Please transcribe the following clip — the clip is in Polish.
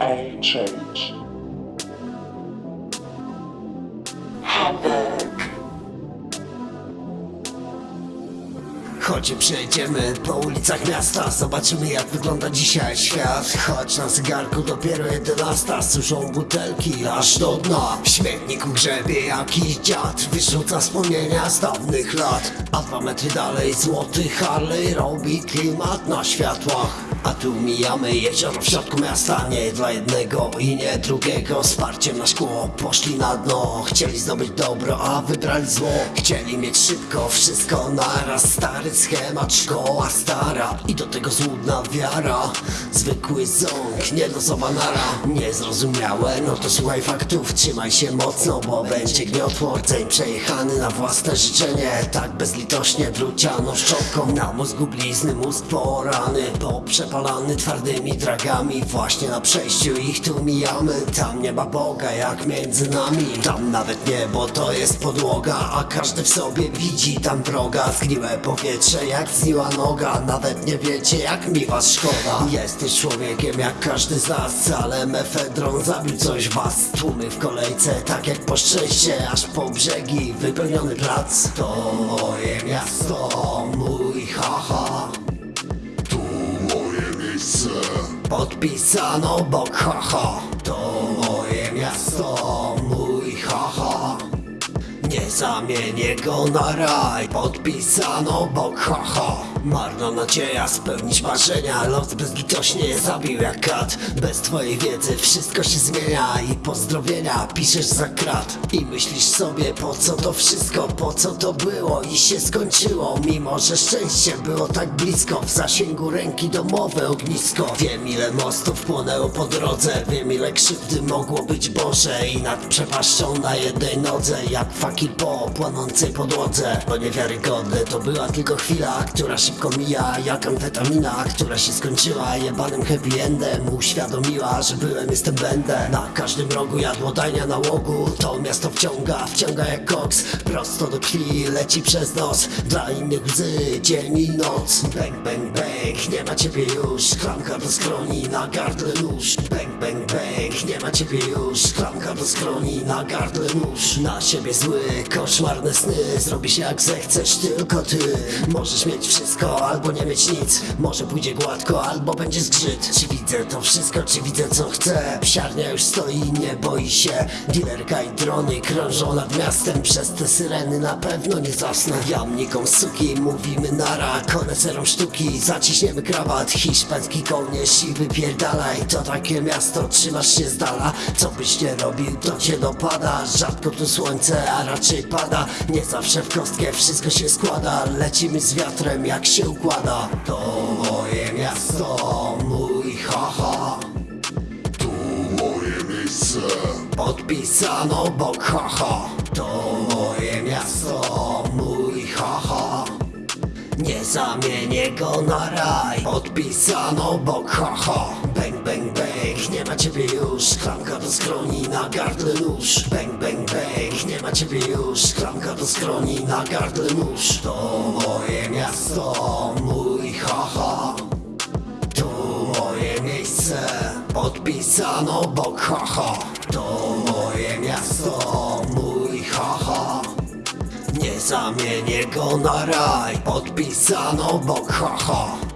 I change. Hamburg. Chodź przejdziemy po ulicach miasta Zobaczymy jak wygląda dzisiaj świat. Chodź na zegarku dopiero 11 Suszą butelki aż do dna. W śmietniku grzebie jakiś dziad Wyrzuca wspomnienia z dawnych lat. A dwa metry dalej złoty Harley Robi klimat na światłach. A tu mijamy jezioro w środku miasta Nie dla jednego i nie drugiego. Wsparciem na szkło poszli na dno Chcieli zdobyć dobro, a wybrali zło. Chcieli mieć szybko wszystko naraz Stary schemat, szkoła stara I do tego złudna wiara. Zwykły ząg, nielosowa nara. Niezrozumiałe, no to słuchaj faktów Trzymaj się mocno, bo będzie gniotło Rdzeń przejechany na własne życzenie. Tak bezlitośnie druciano szczotką Na mózgu blizny, mózg porany Poprzepalany twardymi dragami. Właśnie na przejściu ich tu mijamy Tam nie ma Boga jak między nami. Tam nawet niebo to jest podłoga A każdy w sobie widzi tam wroga. Zgniłe powietrze jak zniła noga Nawet nie wiecie jak mi was szkoda. Jesteś człowiekiem jak każdy z nas Ale mefedron zabił coś was. Tłumy w kolejce tak jak po szczęście Aż po brzegi. Wypełniony plac To moje miasto, mój haha. Tu moje miejsce. Podpisano obok haha. To moje miasto, mój Nie zamienię go na raj. Podpisano obok haha Marna nadzieja spełnić marzenia. Los bezlitośnie zabił jak kat. Bez twojej wiedzy wszystko się zmienia I pozdrowienia piszesz za krat. I myślisz sobie po co to wszystko Po co to było i się skończyło. Mimo, że szczęście było tak blisko W zasięgu ręki domowe ognisko. Wiem ile mostów płonęło po drodze. Wiem ile krzywdy mogło być Boże. I nad przepaścią na jednej nodze Jak fakir po płonącej podłodze. To niewiarygodne, to była tylko chwila Która szybko mija jak amfetamina Która się skończyła. Jebanym happy endem Uświadomiła, że byłem, jestem, będę. Na każdym rogu jadłodajnia nałogu To miasto wciąga, wciąga jak koks. Prosto do krwi, leci przez nos. Dla innych łzy, dzień i noc. Bang, bang, bang, nie ma ciebie już. Klamka do skroni, na gardle nóż. Bang, bang, bang, nie ma ciebie już. Klamka do skroni, na gardle nóż. Na siebie zły, koszmarne sny. Zrobisz jak zechcesz, tylko ty. Możesz mieć wszystko, albo nie mieć nic. Może pójdzie gładko, albo będzie zgrzyt Czy widzę to wszystko, czy widzę co chcę? Psiarnia już stoi, nie boi się. Dilerka i drony krążą nad miastem. Przez te syreny na pewno nie zasnę. Jamnikom suki, mówimy nara. Koneserom sztuki, zaciśniemy krawat Hiszpański kołnierz i wypierdalaj To takie miasto, trzymasz się z dala. Co byś nie robił, to cię dopada. Rzadko tu słońce, a raczej pada. Nie zawsze w kostkę wszystko się składa. Lecimy z wiatrem, jak się układa. To moje miasto, mój haha. Tu moje miejsce. Podpisano obok haha. To zamienię go na raj. Podpisano obok haha Bang, bang, bang, nie ma ciebie już. Klamka do skroni, na gardle nóż. Bang, bang, bang, nie ma ciebie już. Klamka do skroni, na gardle nóż. To moje miasto, mój haha tu moje miejsce. Podpisano obok haha To moje miasto zamienię go na raj Podpisano obok haha